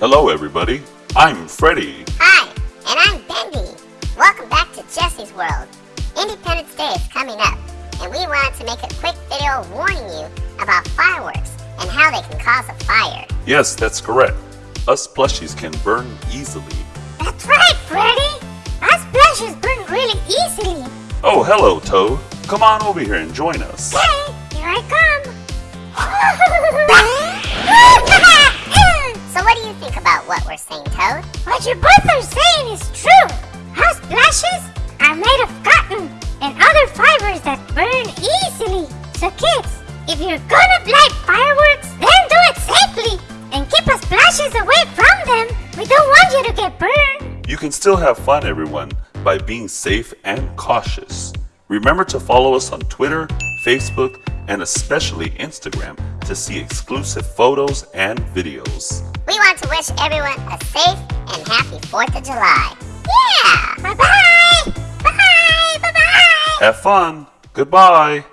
Hello, everybody. I'm Freddy. Hi, and I'm Bendy. Welcome back to Jesse's World. Independence Day is coming up, and we wanted to make a quick video warning you about fireworks and how they can cause a fire. Yes, that's correct. Us plushies can burn easily. That's right, Freddy! Us plushies burn really easily. Oh, hello, Toad. Come on over here and join us. Okay, here I come. What we're saying, Toad? what you both are saying is true. House plushies are made of cotton and other fibers that burn easily. So kids, if you're gonna light fireworks, then do it safely and keep us plushies away from them. We don't want you to get burned. You can still have fun, everyone, by being safe and cautious. Remember to follow us on Twitter, Facebook, and especially Instagram to see exclusive photos and videos. We want to wish everyone a safe and happy 4th of July. Yeah! Bye bye. Bye bye bye. Bye! Have fun. Goodbye.